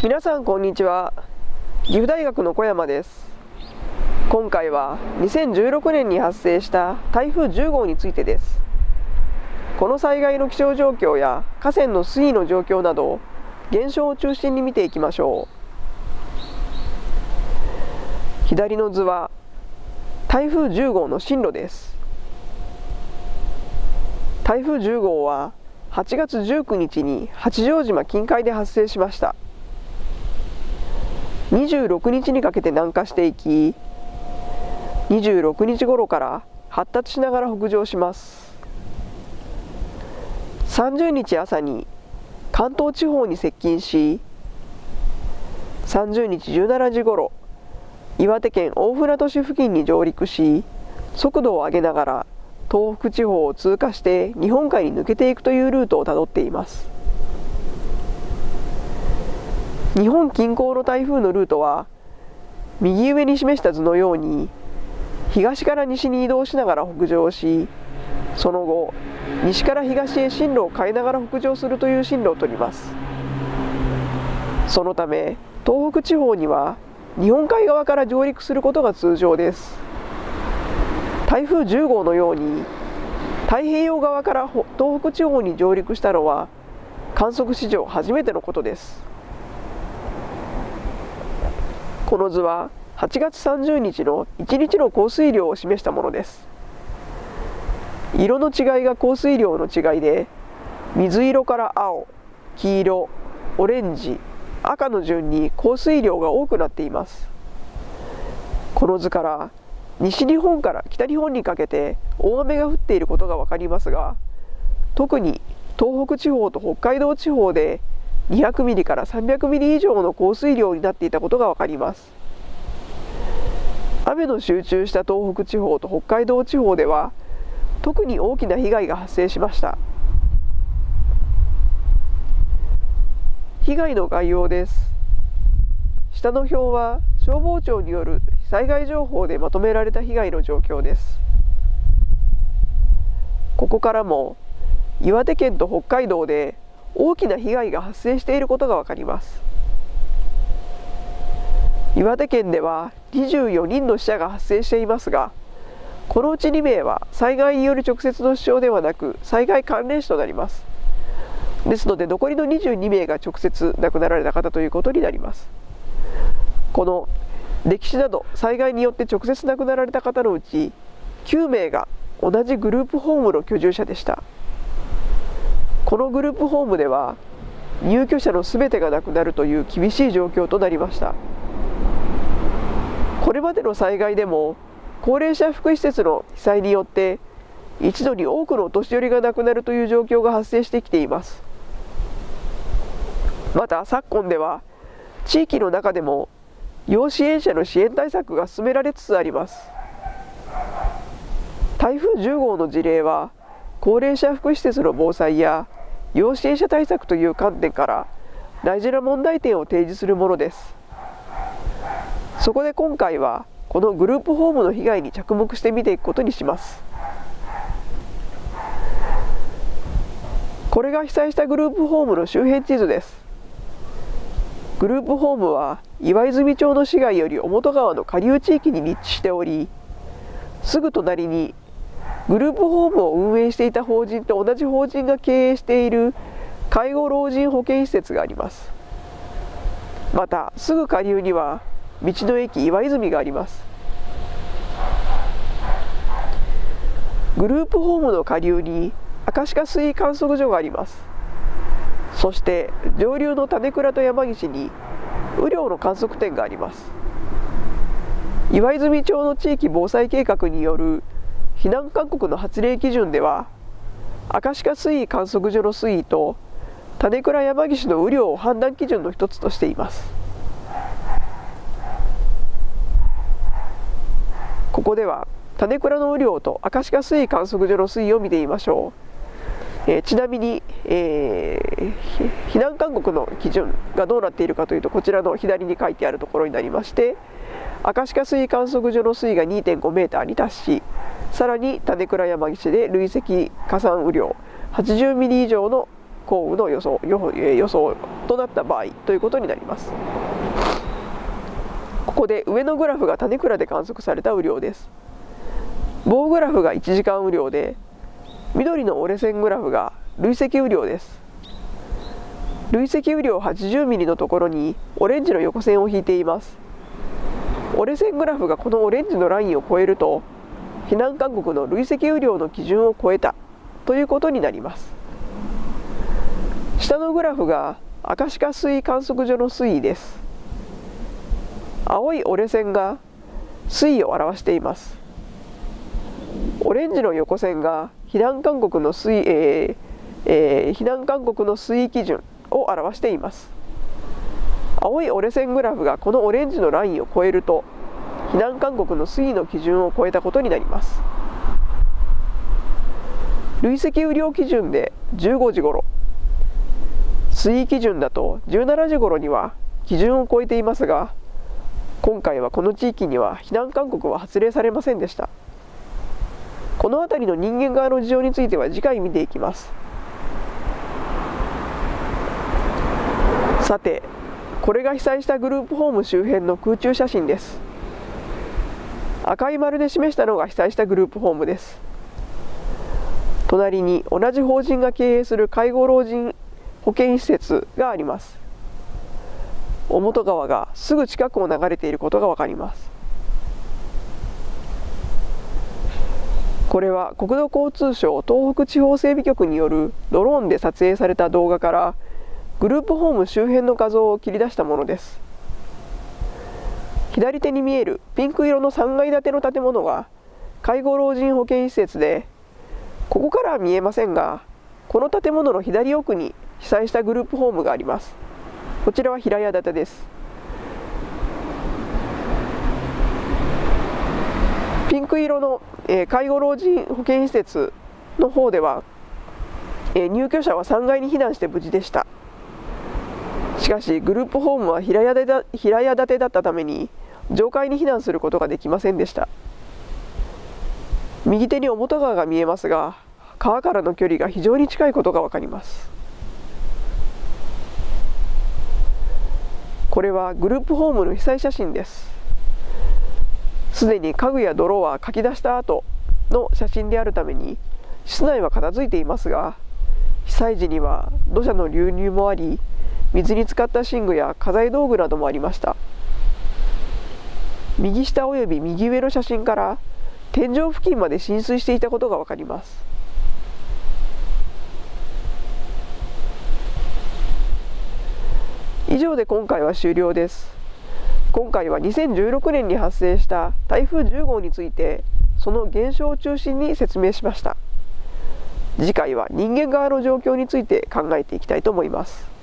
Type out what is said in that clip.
皆さんこんにちは。岐阜大学の小山です。今回は2016年に発生した台風10号についてです。この災害の気象状況や河川の水位の状況など現象を中心に見ていきましょう。左の図は台風10号の進路です。台風10号は8月19日に八丈島近海で発生しました。26日にかけて南下していき26日頃から発達しながら北上します。30日朝に関東地方に接近し30日17時頃岩手県大船渡市付近に上陸し速度を上げながら東北地方を通過して日本海に抜けていくというルートをたどっています。日本近郊の台風のルートは右上に示した図のように東から西に移動しながら北上しその後西から東へ進路を変えながら北上するという進路を取ります。そのため東北地方には日本海側から上陸することが通常です。台風10号のように太平洋側から東北地方に上陸したのは観測史上初めてのことです。この図は8月30日の1日の降水量を示したものです。色の違いが降水量の違いで水色から青黄色オレンジ赤の順に降水量が多くなっています。この図から西日本から北日本にかけて大雨が降っていることが分かりますが特に東北地方と北海道地方で200ミリから300ミリ以上の降水量になっていたことが分かります。雨の集中した東北地方と北海道地方では特に大きな被害が発生しました。被害の概要です。下の表は消防庁による災害情報でまとめられた被害の状況です。ここからも岩手県と北海道で大きな被害が発生していることが分かります。岩手県では24人の死者が発生していますがこのうち2名は災害による直接の死傷ではなく災害関連死となります。ですので残りの22名が直接亡くなられた方ということになります。この歴史など災害によって直接亡くなられた方のうち9名が同じグループホームの居住者でした。このグループホームでは入居者のすべてがなくなるという厳しい状況となりました。これまでの災害でも高齢者福祉施設の被災によって一度に多くのお年寄りが亡くなるという状況が発生してきています。また昨今では地域の中でも要支援者の支援対策が進められつつあります。台風10号の事例は高齢者福祉施設の防災や要支援者対策という観点から大事な問題点を提示するものです。そこで今回はこのグループホームの被害に着目して見ていくことにします。これが被災したグループホームの周辺地図です。グループホームは岩泉町の市街より表川の下流地域に立地しておりすぐ隣にグループホームを運営していた法人と同じ法人が経営している介護老人保健施設があります。またすぐ下流には道の駅岩泉があります。グループホームの下流に明石下水位観測所があります。そして上流の種倉と山岸に雨量の観測点があります。岩泉町の地域防災計画による避難勧告の発令基準では明石下水位観測所の水位と種倉山岸の雨量を判断基準の一つとしています。ここでは種倉の雨量と明石下水位観測所の水位を見てみましょう、えー、ちなみに、えー、避難勧告の基準がどうなっているかというとこちらの左に書いてあるところになりまして明石下水位観測所の水位が2.5メーターに達しさらに種倉山岸で累積加算雨量80ミリ以上の降雨の予想予想となった場合ということになります。ここで上のグラフが種倉で観測された雨量です。棒グラフが1時間雨量で緑の折れ線グラフが累積雨量です。累積雨量80ミリのところにオレンジの横線を引いています。折れ線グラフがこのオレンジのラインを超えると避難勧告の累積雨量の基準を超えたということになります。下のグラフが赤鹿水位観測所の水位です。青い折れ線が水位を表していますオレンジの横線が避難勧告の水,、えーえー、避難勧告の水位基準を表しています。青い折れ線グラフがこのオレンジのラインを超えると避難勧告の水位の基準を超えたことになります。累積雨量基準で15時ごろ水位基準だと17時ごろには基準を超えていますが今回はこの地域には避難勧告は発令されませんでした。この辺りの人間側の事情については次回見ていきます。さてこれが被災したグループホーム周辺の空中写真です。赤い丸で示したのが被災したグループホームです。隣に同じ法人が経営する介護老人保健施設があります。尾本川がすぐ近くを流れていることが分かります。これは国土交通省東北地方整備局によるドローンで撮影された動画からグループホーム周辺の画像を切り出したものです。左手に見えるピンク色の3階建ての建物は介護老人保健施設でここからは見えませんがこの建物の左奥に被災したグループホームがあります。こちらは平屋建てです。ピンク色の、えー、介護老人保健施設の方では、えー、入居者は3階に避難して無事でした。しかしグループホームは平屋平屋建てだったために上階に避難することができませんでした。右手に表川が見えますが川からの距離が非常に近いことが分かります。これはグループホームの被災写真です。すでに家具や泥はかき出した後の写真であるために室内は片付いていますが被災時には土砂の流入もあり水に浸かった寝具や家財道具などもありました。右下および右上の写真から天井付近まで浸水していたことが分かります。以上で今回は終了です。今回は2016年に発生した台風10号についてその現象を中心に説明しました。次回は人間側の状況について考えていきたいと思います。